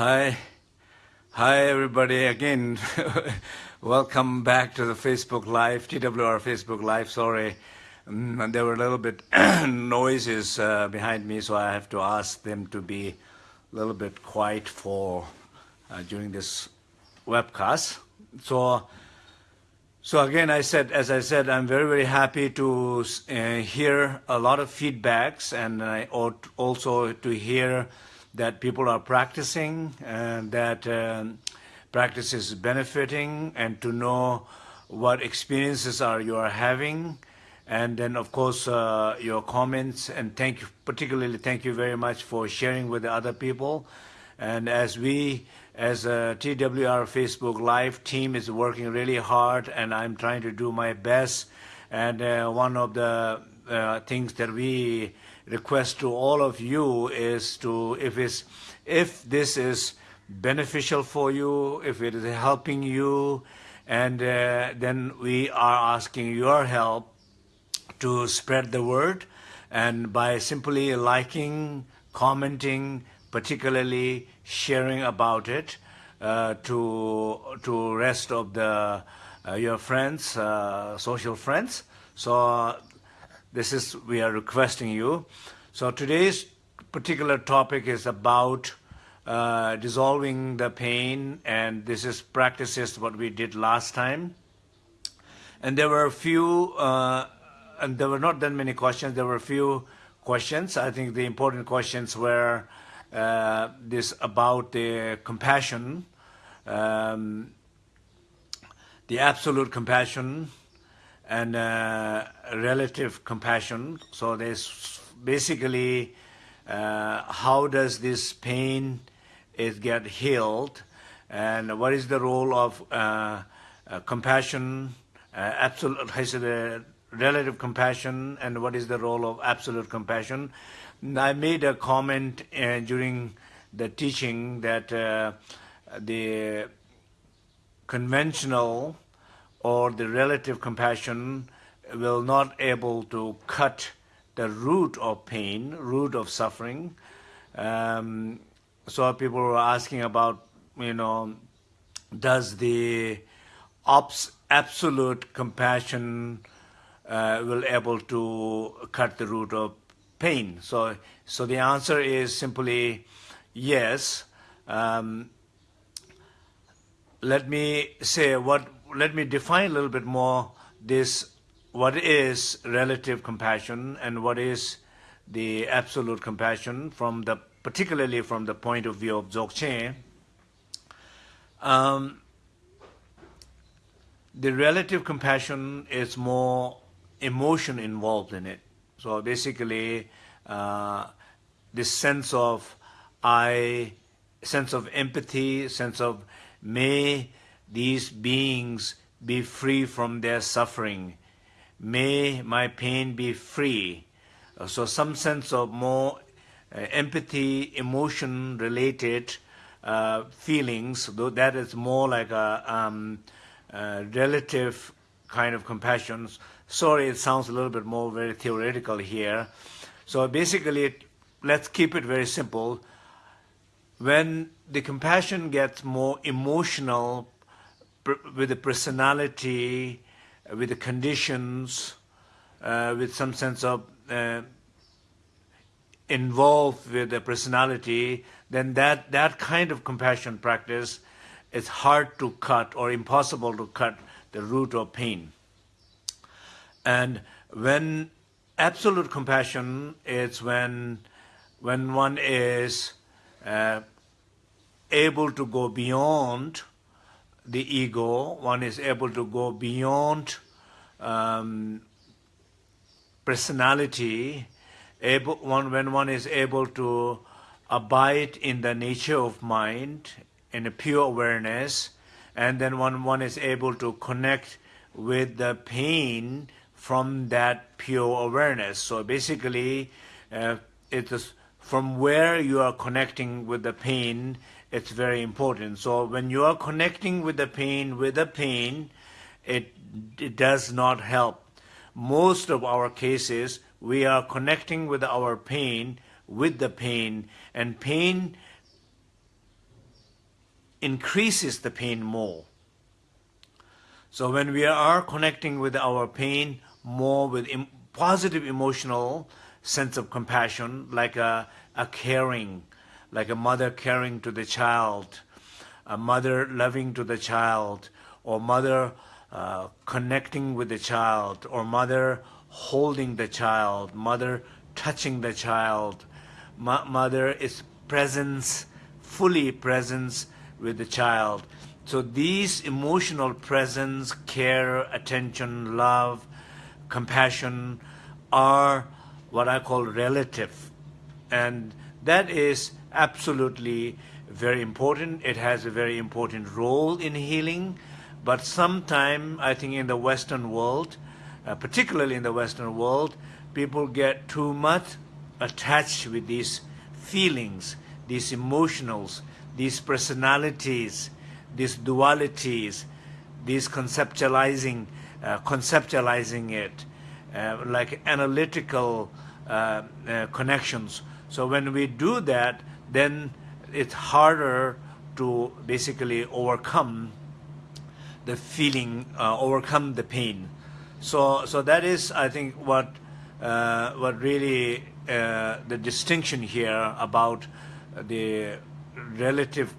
Hi. Hi, everybody. Again, welcome back to the Facebook Live, TWR Facebook Live. Sorry, um, there were a little bit noises uh, behind me, so I have to ask them to be a little bit quiet for uh, during this webcast. So, so again, I said, as I said, I'm very, very happy to uh, hear a lot of feedbacks and I ought also to hear that people are practicing and that um, practice is benefiting and to know what experiences are you are having. And then of course uh, your comments and thank you particularly thank you very much for sharing with the other people. And as we as a TWR Facebook live team is working really hard and I'm trying to do my best. And uh, one of the uh, things that we request to all of you is to, if, it's, if this is beneficial for you, if it is helping you, and uh, then we are asking your help to spread the word and by simply liking, commenting, particularly sharing about it uh, to to rest of the uh, your friends, uh, social friends. So this is, we are requesting you. So today's particular topic is about uh, dissolving the pain, and this is practices what we did last time. And there were a few, uh, and there were not that many questions, there were a few questions. I think the important questions were uh, this about the compassion, um, the absolute compassion, and uh, relative compassion. So there's basically uh, how does this pain is get healed, and what is the role of uh, uh compassion, uh, absolute, I said, relative compassion, and what is the role of absolute compassion. I made a comment uh, during the teaching that the conventional or the relative compassion will not able to cut the root of pain, root of suffering. Um, so people were asking about, you know, does the absolute compassion uh, will able to cut the root of pain? So, so the answer is simply yes. Um, let me say what let me define a little bit more this, what is relative compassion and what is the absolute compassion from the, particularly from the point of view of Dzogchen. Um, the relative compassion is more emotion involved in it. So basically, uh, this sense of I, sense of empathy, sense of may these beings be free from their suffering. May my pain be free. Uh, so some sense of more uh, empathy, emotion-related uh, feelings, though that is more like a um, uh, relative kind of compassion. Sorry, it sounds a little bit more very theoretical here. So basically, let's keep it very simple. When the compassion gets more emotional, with the personality, uh, with the conditions, uh, with some sense of uh, involved with the personality, then that, that kind of compassion practice is hard to cut or impossible to cut the root of pain. And when absolute compassion is when, when one is uh, able to go beyond the ego, one is able to go beyond um, personality, able, one, when one is able to abide in the nature of mind, in a pure awareness, and then when one is able to connect with the pain from that pure awareness. So basically, uh, it is from where you are connecting with the pain, it's very important. So when you are connecting with the pain, with the pain, it, it does not help. Most of our cases, we are connecting with our pain, with the pain, and pain increases the pain more. So when we are connecting with our pain more with positive emotional sense of compassion, like a, a caring, like a mother caring to the child, a mother loving to the child, or mother uh, connecting with the child, or mother holding the child, mother touching the child, Mo mother is presence, fully presence with the child. So these emotional presence, care, attention, love, compassion are what I call relative. And that is absolutely very important. It has a very important role in healing. But sometime, I think in the Western world, uh, particularly in the Western world, people get too much attached with these feelings, these emotionals, these personalities, these dualities, these conceptualizing, uh, conceptualizing it, uh, like analytical uh, uh, connections. So when we do that, then it's harder to basically overcome the feeling, uh, overcome the pain. So, so that is, I think, what uh, what really uh, the distinction here about the relative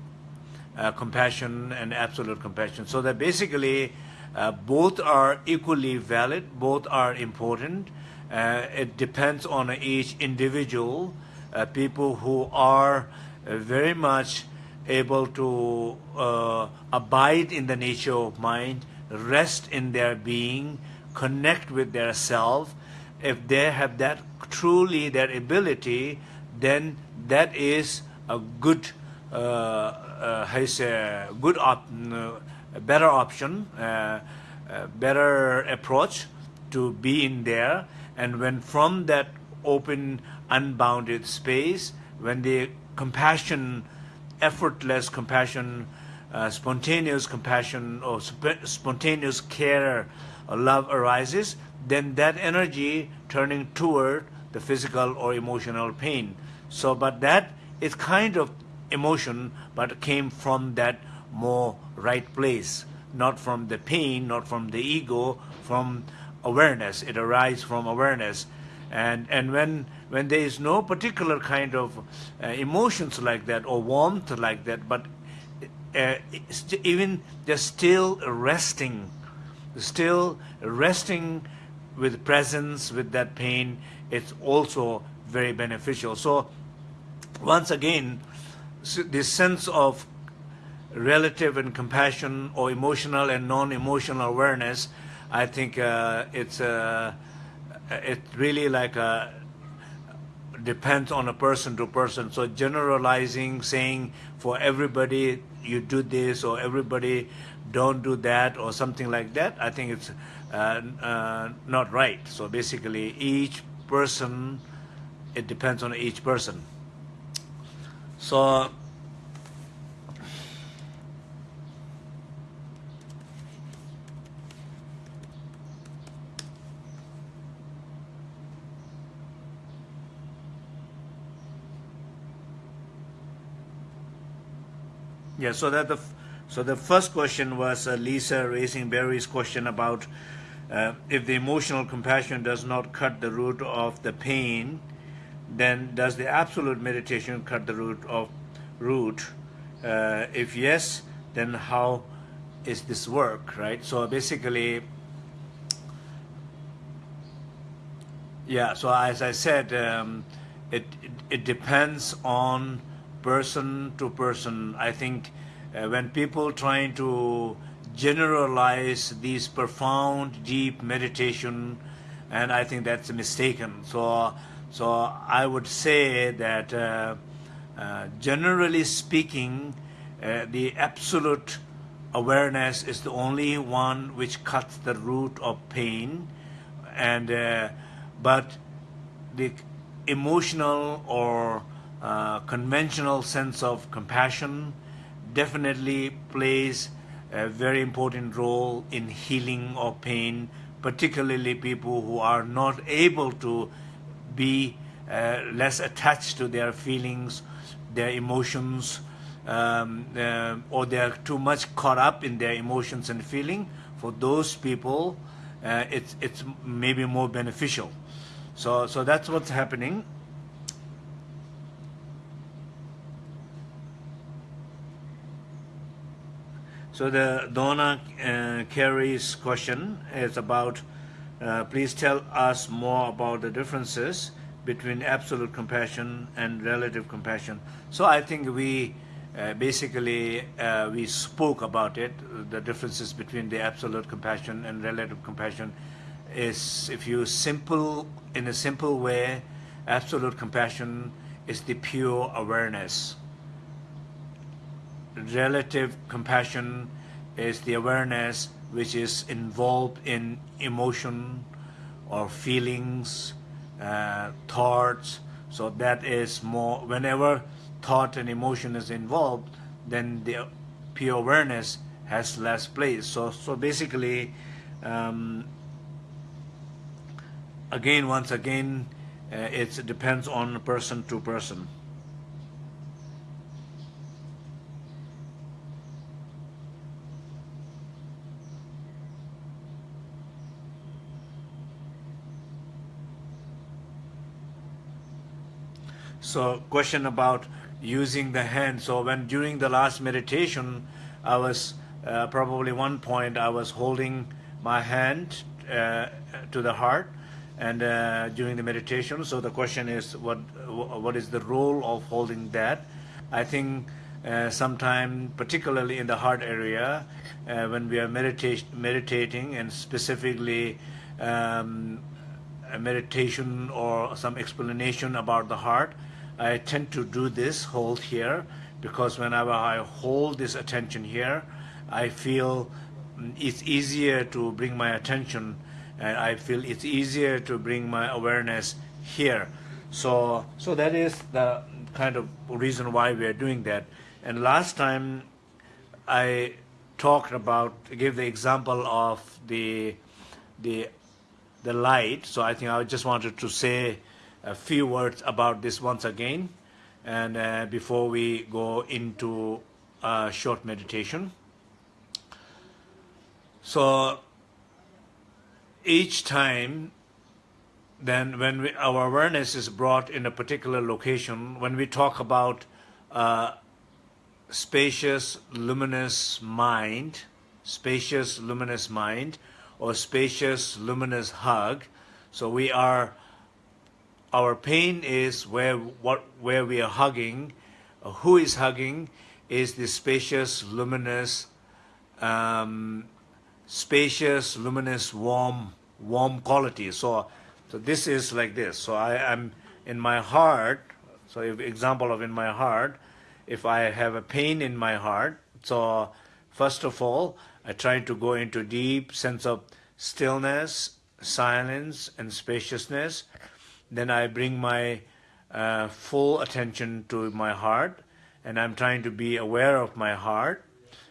uh, compassion and absolute compassion. So that basically uh, both are equally valid, both are important. Uh, it depends on each individual. Uh, people who are uh, very much able to uh, abide in the nature of mind, rest in their being, connect with their self. If they have that truly their ability, then that is a good uh, uh, a good op a better option, uh, a better approach to be in there. And when from that open, unbounded space, when the compassion, effortless compassion, uh, spontaneous compassion or sp spontaneous care or love arises, then that energy turning toward the physical or emotional pain. So, but that is kind of emotion, but came from that more right place, not from the pain, not from the ego, from awareness. It arises from awareness. And, and when, when there is no particular kind of uh, emotions like that or warmth like that, but uh, even just still resting, still resting with presence, with that pain, it's also very beneficial. So once again, this sense of relative and compassion or emotional and non-emotional awareness, I think uh, it's uh, it really like a, uh, depends on a person to person. So generalizing, saying for everybody you do this or everybody don't do that or something like that, I think it's uh, uh, not right. So basically, each person, it depends on each person. So Yeah, so that the so the first question was uh, Lisa raising Barry's question about uh, if the emotional compassion does not cut the root of the pain, then does the absolute meditation cut the root of root? Uh, if yes, then how is this work, right? So basically, yeah, so as I said, um, it, it, it, depends on person to person. I think uh, when people trying to generalize these profound, deep meditation, and I think that's mistaken. So so I would say that uh, uh, generally speaking, uh, the absolute awareness is the only one which cuts the root of pain, and uh, but the emotional or uh, conventional sense of compassion definitely plays a very important role in healing of pain, particularly people who are not able to be uh, less attached to their feelings, their emotions, um, uh, or they are too much caught up in their emotions and feeling, for those people, uh, it's it's maybe more beneficial. So so that's what's happening. So the Donna uh, Carey's question is about, uh, please tell us more about the differences between absolute compassion and relative compassion. So I think we uh, basically uh, we spoke about it, the differences between the absolute compassion and relative compassion is if you simple, in a simple way, absolute compassion is the pure awareness. Relative compassion is the awareness which is involved in emotion or feelings, uh, thoughts. So that is more, whenever thought and emotion is involved, then the pure awareness has less place. So, so basically, um, again, once again, uh, it depends on person to person. So question about using the hand. So when during the last meditation, I was uh, probably one point I was holding my hand uh, to the heart and uh, during the meditation. So the question is, what what is the role of holding that? I think uh, sometime, particularly in the heart area, uh, when we are medita meditating and specifically um, a meditation or some explanation about the heart, I tend to do this, hold here, because whenever I hold this attention here, I feel mm, it's easier to bring my attention and I feel it's easier to bring my awareness here. So, so that is the kind of reason why we are doing that. And last time I talked about, gave the example of the, the, the light. So I think I just wanted to say a few words about this once again and uh, before we go into a short meditation. So each time then when we, our awareness is brought in a particular location, when we talk about uh, spacious, luminous mind, spacious, luminous mind, or spacious, luminous hug, so we are our pain is where what where we are hugging. Uh, who is hugging is the spacious, luminous, um, spacious, luminous, warm, warm quality. So, so this is like this. So I am in my heart. So if example of in my heart, if I have a pain in my heart, so first of all, I try to go into deep sense of stillness, silence, and spaciousness then I bring my uh, full attention to my heart and I'm trying to be aware of my heart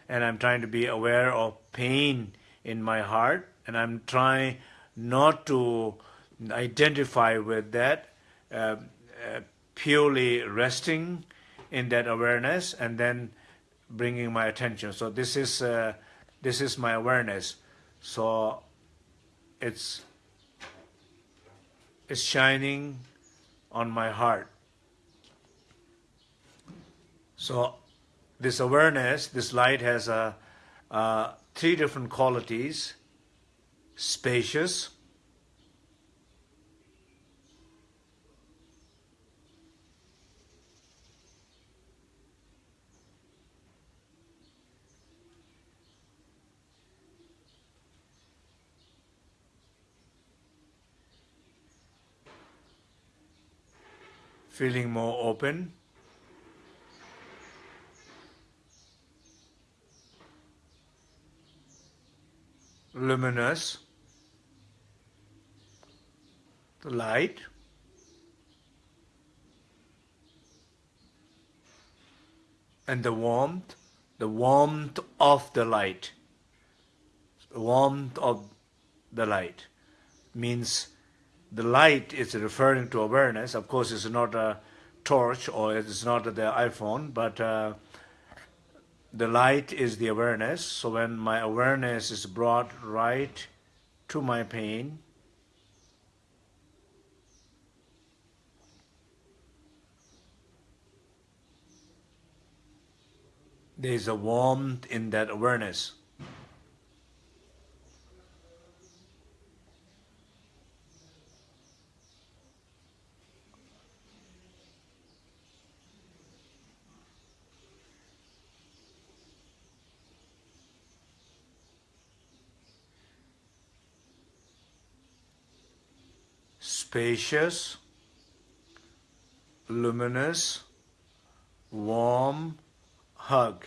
and I'm trying to be aware of pain in my heart and I'm trying not to identify with that, uh, uh, purely resting in that awareness and then bringing my attention. So this is uh, this is my awareness. So it's is shining on my heart. So this awareness, this light has a, a three different qualities, spacious, feeling more open. luminous, the light, and the warmth, the warmth of the light, the warmth of the light means the light is referring to awareness. Of course, it's not a torch or it's not the iPhone, but uh, the light is the awareness. So when my awareness is brought right to my pain, there is a warmth in that awareness. Spacious, luminous, warm hug.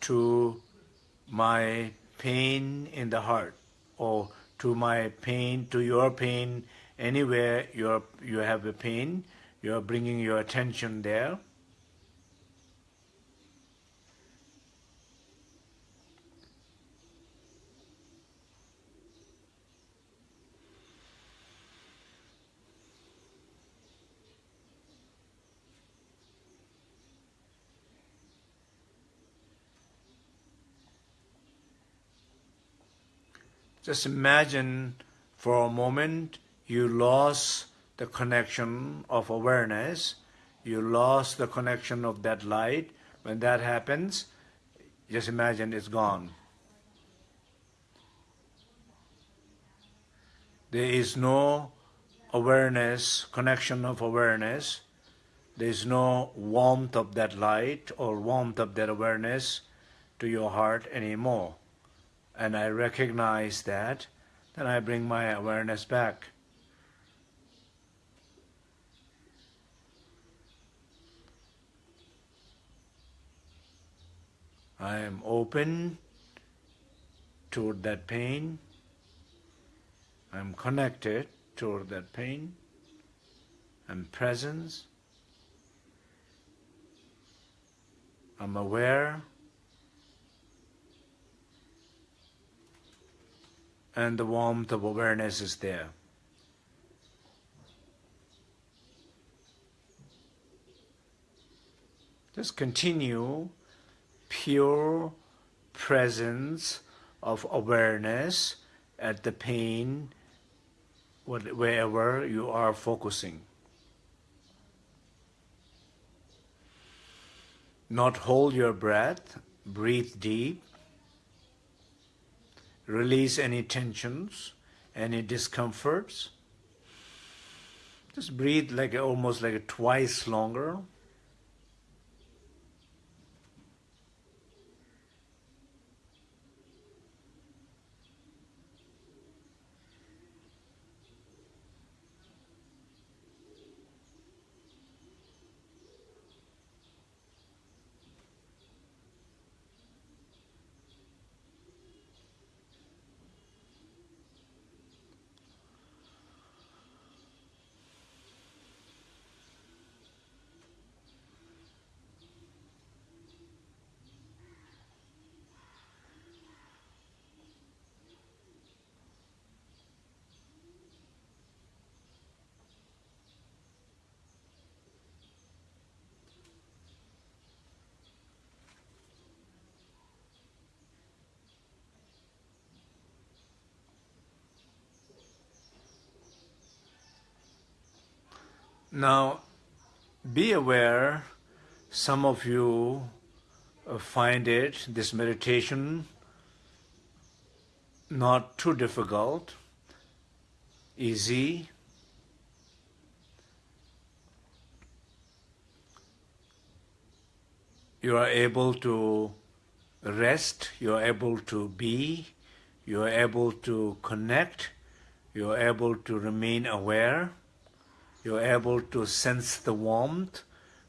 to my pain in the heart or to my pain, to your pain, anywhere you're, you have a pain, you're bringing your attention there. Just imagine for a moment you lost the connection of awareness, you lost the connection of that light. When that happens, just imagine it's gone. There is no awareness, connection of awareness. There is no warmth of that light or warmth of that awareness to your heart anymore and I recognize that, then I bring my awareness back. I am open toward that pain. I'm connected toward that pain. I'm presence. I'm aware and the warmth of awareness is there. Just continue pure presence of awareness at the pain wherever you are focusing. Not hold your breath, breathe deep, release any tensions, any discomforts. Just breathe like almost like twice longer. Now, be aware, some of you uh, find it, this meditation, not too difficult, easy. You are able to rest, you are able to be, you are able to connect, you are able to remain aware you're able to sense the warmth,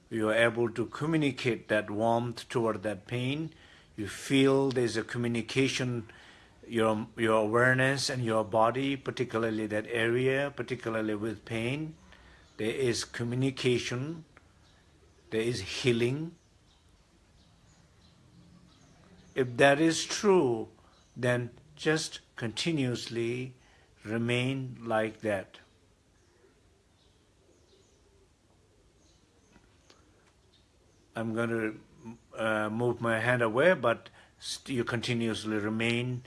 you're able to communicate that warmth toward that pain, you feel there's a communication, your, your awareness and your body, particularly that area, particularly with pain, there is communication, there is healing. If that is true, then just continuously remain like that. I'm going to uh, move my hand away, but you continuously remain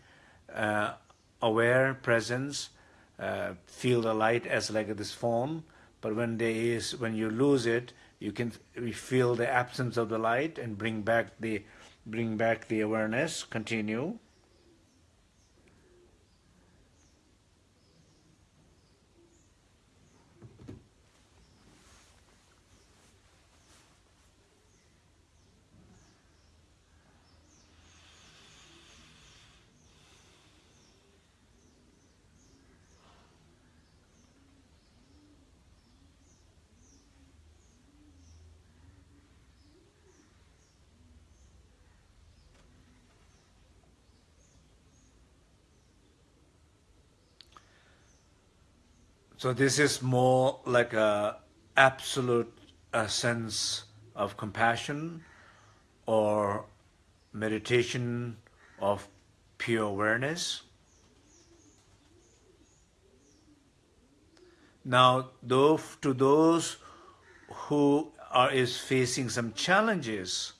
uh, aware, presence, uh, feel the light as like this phone. But when there is, when you lose it, you can feel the absence of the light and bring back the, bring back the awareness. Continue. So this is more like a absolute a sense of compassion or meditation of pure awareness. Now, though to those who are is facing some challenges,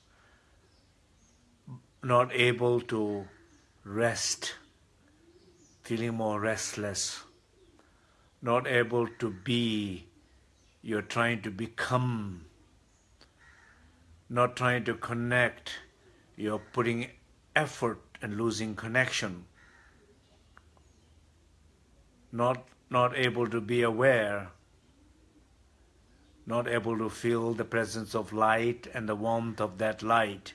not able to rest, feeling more restless, not able to be, you're trying to become, not trying to connect, you're putting effort and losing connection, not, not able to be aware, not able to feel the presence of light and the warmth of that light,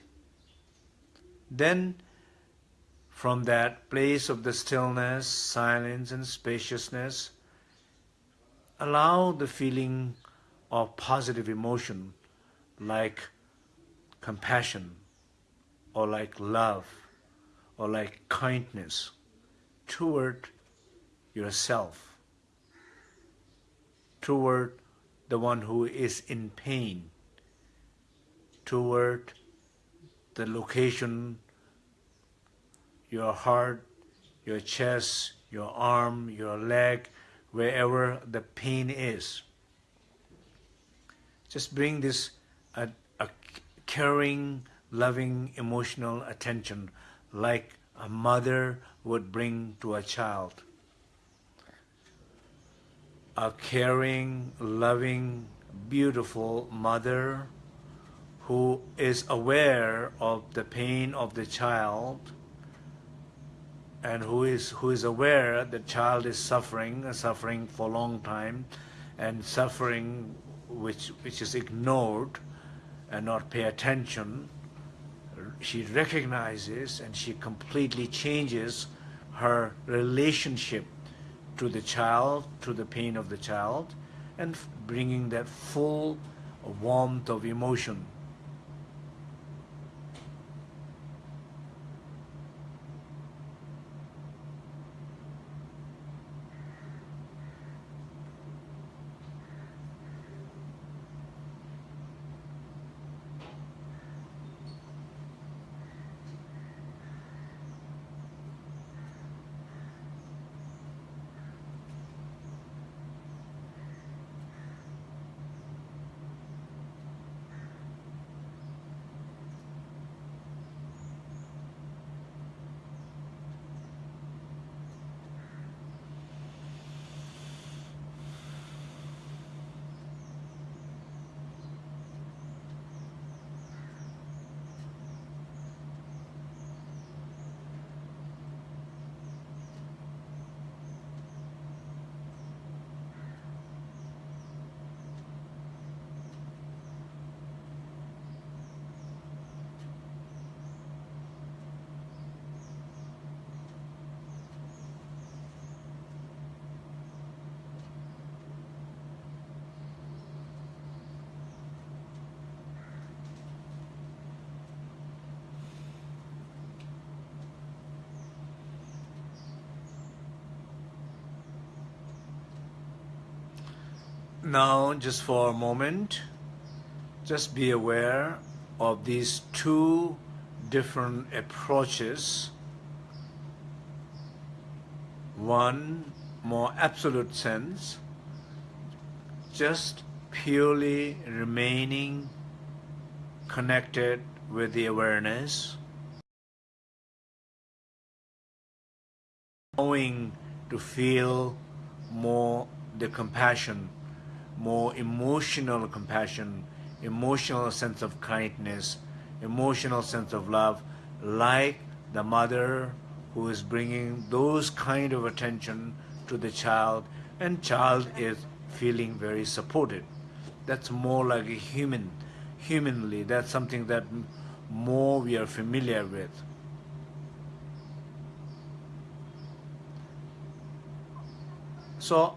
then from that place of the stillness, silence and spaciousness, allow the feeling of positive emotion like compassion or like love or like kindness toward yourself, toward the one who is in pain, toward the location, your heart, your chest, your arm, your leg, wherever the pain is. Just bring this a, a caring, loving, emotional attention like a mother would bring to a child. A caring, loving, beautiful mother who is aware of the pain of the child and who is who is aware the child is suffering, uh, suffering for a long time, and suffering which which is ignored and not pay attention, she recognizes and she completely changes her relationship to the child, to the pain of the child, and bringing that full warmth of emotion Now, just for a moment, just be aware of these two different approaches. One more absolute sense, just purely remaining connected with the awareness, knowing to feel more the compassion, more emotional compassion, emotional sense of kindness, emotional sense of love, like the mother who is bringing those kind of attention to the child and child is feeling very supported. That's more like a human, humanly, that's something that more we are familiar with. So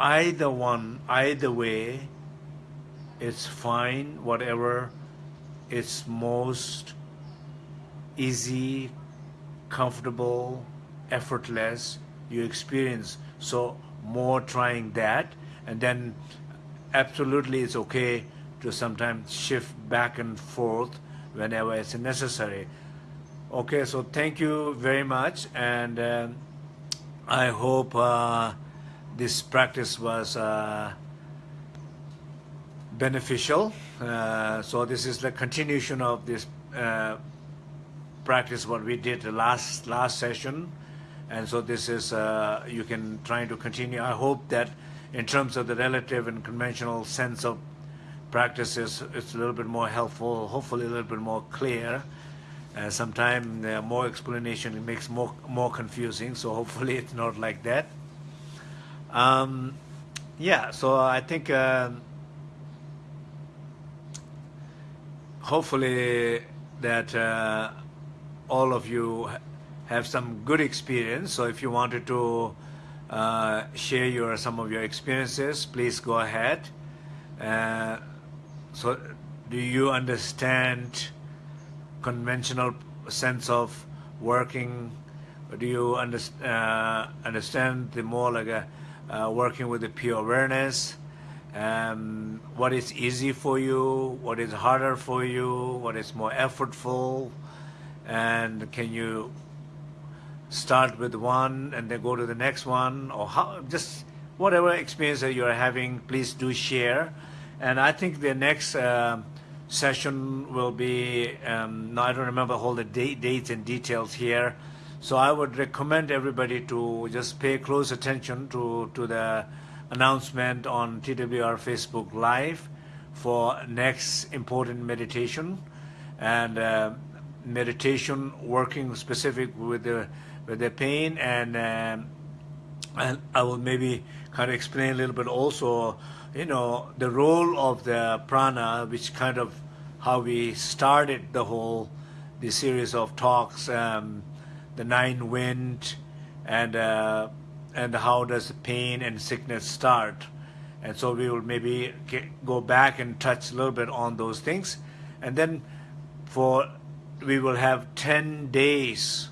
either one, either way, it's fine, whatever it's most easy, comfortable, effortless you experience. So more trying that and then absolutely it's okay to sometimes shift back and forth whenever it's necessary. Okay, so thank you very much and uh, I hope uh, this practice was uh, beneficial. Uh, so this is the continuation of this uh, practice what we did the last last session. And so this is uh, you can try to continue. I hope that in terms of the relative and conventional sense of practices it's a little bit more helpful hopefully a little bit more clear. Uh, sometimes uh, more explanation it makes more more confusing. So hopefully it's not like that um, yeah so I think uh, hopefully that uh, all of you have some good experience. So if you wanted to uh, share your some of your experiences, please go ahead. Uh, so do you understand conventional sense of working? Do you under, uh, understand the more like a, uh, working with the pure awareness? Um, what is easy for you? What is harder for you? What is more effortful? and can you start with one and then go to the next one or how just whatever experience that you're having please do share and I think the next uh, session will be um, no, I don't remember all the date, dates and details here so I would recommend everybody to just pay close attention to to the announcement on TWR Facebook Live for next important meditation. And uh, meditation working specific with the with the pain. And um, and I will maybe kind of explain a little bit also you know the role of the prana which kind of how we started the whole the series of talks um, the nine wind and uh, and how does pain and sickness start and so we will maybe get, go back and touch a little bit on those things and then for we will have 10 days,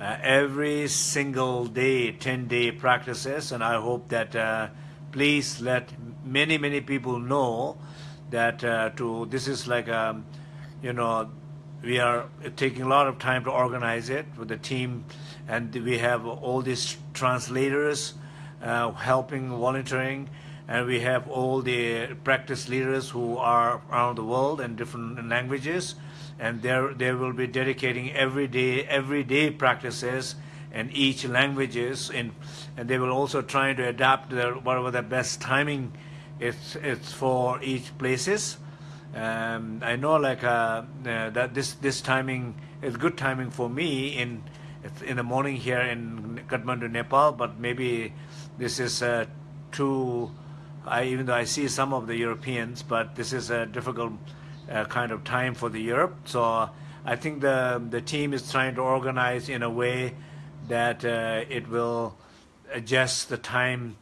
uh, every single day, 10 day practices. And I hope that uh, please let many, many people know that uh, to this is like, a, um, you know, we are taking a lot of time to organize it with the team. And we have all these translators uh, helping, volunteering and we have all the practice leaders who are around the world in different languages and there they will be dedicating every day everyday practices in each languages in and they will also try to adapt their, whatever the best timing it's it's for each places um, I know like uh, uh, that this this timing is good timing for me in in the morning here in Kathmandu Nepal but maybe this is uh, too I, even though I see some of the Europeans but this is a difficult uh, kind of time for the Europe. So uh, I think the the team is trying to organize in a way that uh, it will adjust the time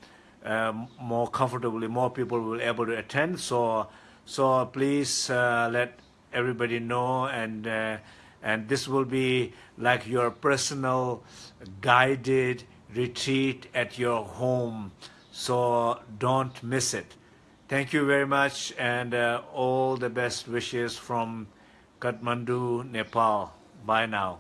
um, more comfortably. More people will be able to attend. So So please uh, let everybody know and uh, and this will be like your personal guided retreat at your home. So don't miss it. Thank you very much and uh, all the best wishes from Kathmandu, Nepal. Bye now.